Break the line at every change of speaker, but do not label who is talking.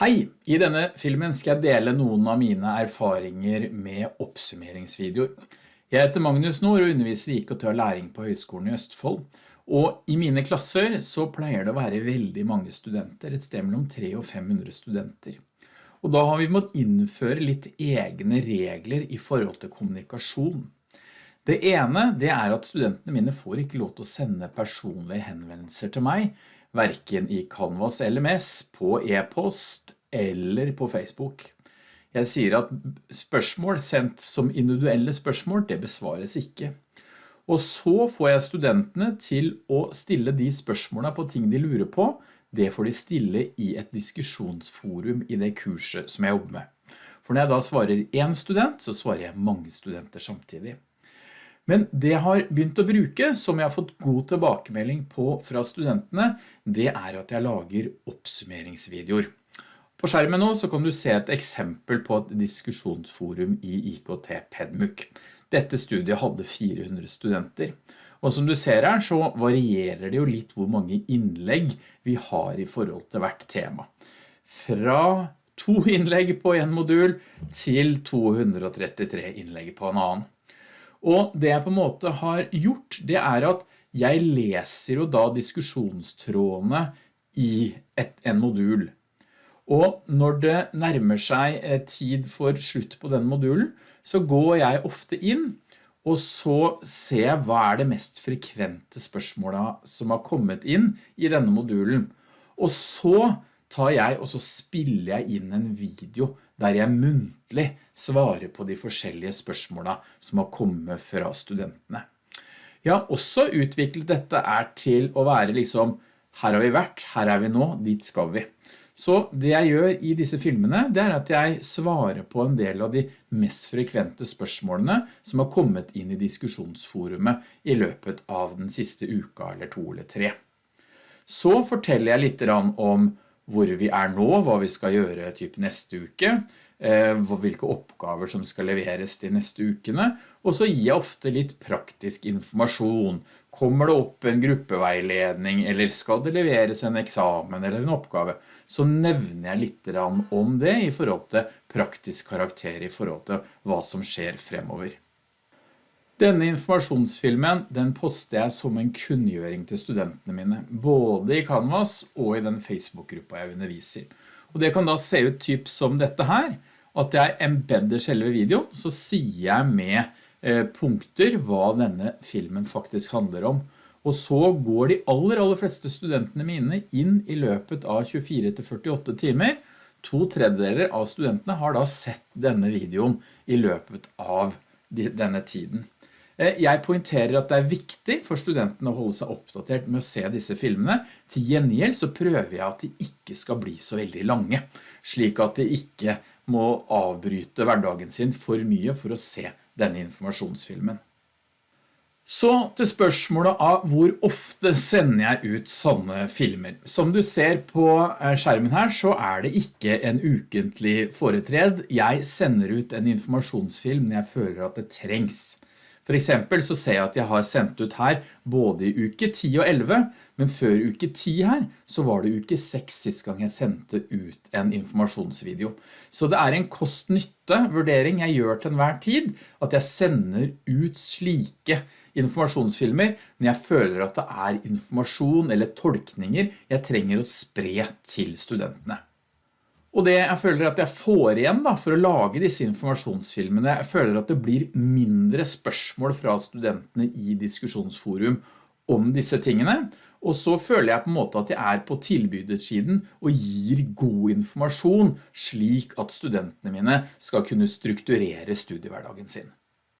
Hei! I denne filmen skal jeg dele noen av mine erfaringer med oppsummeringsvideoer. Jeg heter Magnus Nord og underviser i IKT og læring på Høgskolen i Østfold. Og i mine klasser så pleier det å være veldig mange studenter, et sted mellom 300 og 500 studenter. Og da har vi måttet innføre litt egne regler i forhold til kommunikasjon. Det ene det er at studentene mine får ikke lov til å sende personlige henvendelser til meg, hverken i Canvas LMS, på e-post eller på Facebook. Jeg sier at spørsmål sendt som individuelle spørsmål, det besvares ikke. Og så får jeg studentene til å stille de spørsmålene på ting de lurer på. Det får de stille i et diskusjonsforum i det kurset som jeg jobber med. For når jeg da svarer en student, så svarer jeg mange studenter samtidig. Men det jeg har begynt å bruke, som jeg har fått god tilbakemelding på fra studentene, det er at jeg lager oppsummeringsvideoer. På skjermen nå så kan du se et eksempel på et diskusjonsforum i IKT Pedmuk. Dette studiet hadde 400 studenter. Og som du ser her så varierer det jo litt hvor mange innlegg vi har i forhold til hvert tema. Fra to innlegg på en modul til 233 innlegg på en annen. Og det jeg på en måte har gjort, det er at jeg leser jo da diskusjonstrådene i et, en modul. Og når det nærmer seg eh, tid for slutt på den modulen, så går jeg ofte inn, og så ser jeg hva er det mest frekvente spørsmålet som har kommet inn i denne modulen. Og så tar jeg og så spiller jeg inn en video der jeg muntlig svarer på de forskjellige spørsmålene som har kommet fra studentene. Jeg har også utviklet dette er til å være liksom, her har vi vært, her er vi nå, dit skal vi. Så det jeg gjør i disse filmene, det er at jeg svarer på en del av de mest frekvente spørsmålene som har kommet inn i diskusjonsforumet i løpet av den siste uka eller to eller tre. Så forteller jeg litt om hvor vi er nå, hva vi skal gjøre typ neste uke, eh, hvilke oppgaver som skal leveres de neste ukene, og så gir jeg ofte litt praktisk informasjon. Kommer det opp en gruppeveiledning, eller skal det leveres en eksamen eller en oppgave, så nevner jeg litt om det i forhold til praktisk karakter i forhold til hva som skjer fremover. Denne informasjonsfilmen den poster jeg som en kunngjøring til studentene mine, både i Canvas og i den Facebook-gruppa jeg underviser. Og det kan da se ut typ som dette her, at jeg embedder selve videoen, så sier jeg med eh, punkter hva denne filmen faktisk handler om. Og så går de aller, aller fleste studentene mine inn i løpet av 24-48 timer. To tredjedeler av studentene har da sett denne videoen i løpet av denne tiden. Eh, jeg pointerer at det er viktig for studentene å holde seg oppdatert med å se disse filmene. Til gjengjeld så prøver jeg at de ikke skal bli så veldig lange, slik at de ikke må avbryte hverdagen sin for mye for å se denne informasjonsfilmen. Så til spørsmålet av hvor ofte sender jeg ut sånne filmer. Som du ser på eh, skjermen her så er det ikke en ukentlig foretred. Jeg sender ut en informasjonsfilm når jeg føler at det trengs. For eksempel så ser jeg at jeg har sendt ut her både i uke 10 og 11, men før uke 10 her så var det uke 6 sist gang jeg sendte ut en informasjonsvideo. Så det er en kost-nytte vurdering jeg gjør til enhver tid, at jeg sender ut slike informasjonsfilmer når jeg føler at det er informasjon eller tolkninger jeg trenger å spre til studentene. Og det jeg føler at jeg får igjen da, for å lage disse informasjonsfilmene, jeg føler at det blir mindre spørsmål fra studentene i diskusjonsforum om disse tingene, og så føler jeg på en måte at jeg er på tilbydersiden og gir god informasjon slik at studentene mine skal kunne strukturere studiehverdagen sin.